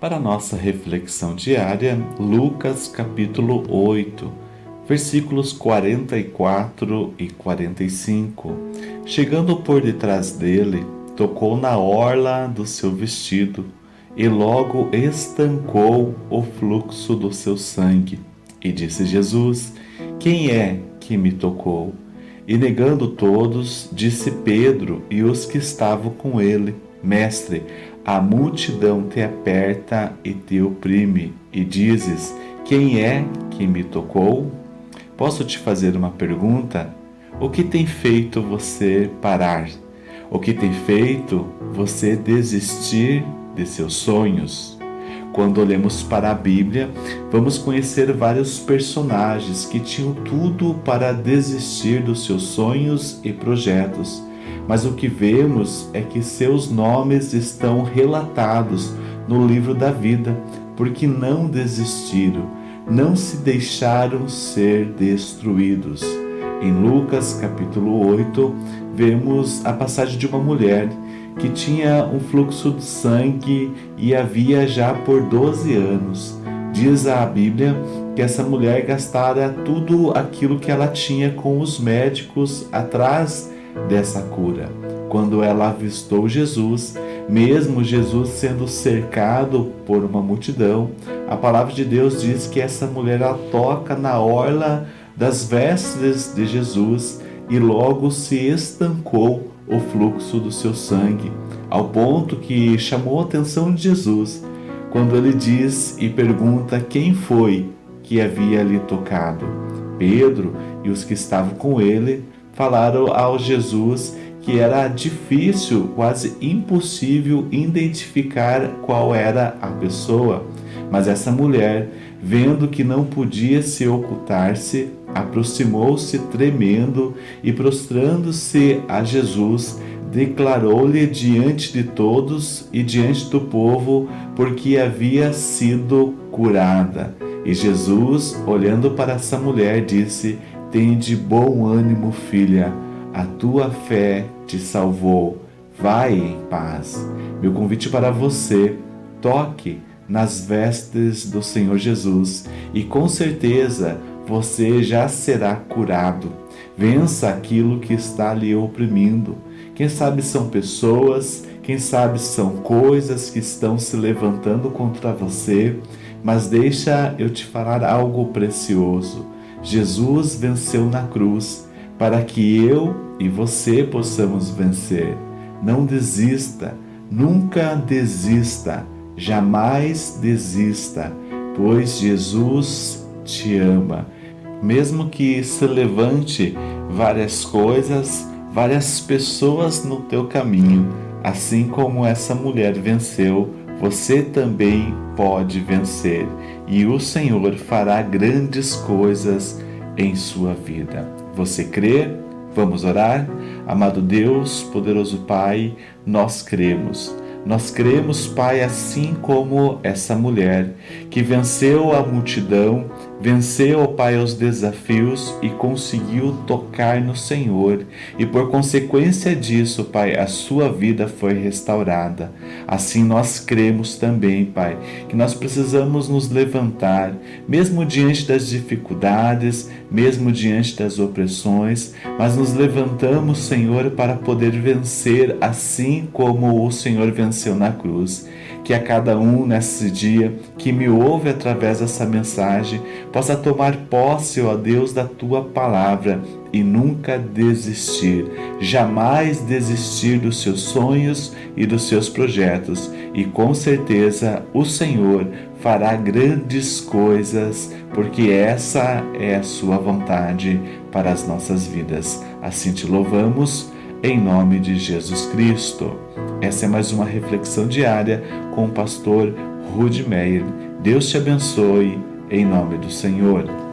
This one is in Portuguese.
Para nossa reflexão diária, Lucas capítulo 8, versículos 44 e 45. Chegando por detrás dele, tocou na orla do seu vestido e logo estancou o fluxo do seu sangue. E disse Jesus: Quem é que me tocou? E negando todos, disse Pedro e os que estavam com ele: Mestre, a multidão te aperta e te oprime, e dizes: Quem é que me tocou? Posso te fazer uma pergunta? O que tem feito você parar? O que tem feito você desistir de seus sonhos? Quando olhamos para a Bíblia, vamos conhecer vários personagens que tinham tudo para desistir dos seus sonhos e projetos mas o que vemos é que seus nomes estão relatados no livro da vida, porque não desistiram, não se deixaram ser destruídos. Em Lucas capítulo 8, vemos a passagem de uma mulher que tinha um fluxo de sangue e havia já por 12 anos. Diz a Bíblia que essa mulher gastara tudo aquilo que ela tinha com os médicos atrás dessa cura. Quando ela avistou Jesus, mesmo Jesus sendo cercado por uma multidão, a palavra de Deus diz que essa mulher toca na orla das vestes de Jesus e logo se estancou o fluxo do seu sangue, ao ponto que chamou a atenção de Jesus quando ele diz e pergunta quem foi que havia lhe tocado. Pedro e os que estavam com ele falaram ao Jesus que era difícil, quase impossível identificar qual era a pessoa. Mas essa mulher, vendo que não podia se ocultar-se, aproximou-se tremendo e prostrando-se a Jesus, declarou-lhe diante de todos e diante do povo porque havia sido curada. E Jesus, olhando para essa mulher, disse: Tende bom ânimo, filha, a tua fé te salvou. Vai em paz. Meu convite para você: toque nas vestes do Senhor Jesus e com certeza você já será curado. Vença aquilo que está lhe oprimindo. Quem sabe são pessoas, quem sabe são coisas que estão se levantando contra você, mas deixa eu te falar algo precioso. Jesus venceu na cruz para que eu e você possamos vencer. Não desista, nunca desista, jamais desista, pois Jesus te ama. Mesmo que se levante várias coisas, várias pessoas no teu caminho, assim como essa mulher venceu, você também pode vencer e o Senhor fará grandes coisas em sua vida. Você crê? Vamos orar? Amado Deus, poderoso Pai, nós cremos. Nós cremos, Pai, assim como essa mulher que venceu a multidão Venceu, ó Pai, os desafios e conseguiu tocar no Senhor, e por consequência disso, Pai, a sua vida foi restaurada. Assim nós cremos também, Pai, que nós precisamos nos levantar, mesmo diante das dificuldades, mesmo diante das opressões, mas nos levantamos, Senhor, para poder vencer assim como o Senhor venceu na cruz que a cada um nesse dia que me ouve através dessa mensagem possa tomar posse, ó Deus, da tua palavra e nunca desistir, jamais desistir dos seus sonhos e dos seus projetos, e com certeza o Senhor fará grandes coisas, porque essa é a sua vontade para as nossas vidas. Assim te louvamos em nome de Jesus Cristo. Essa é mais uma reflexão diária com o pastor Rude Meyer. Deus te abençoe, em nome do Senhor.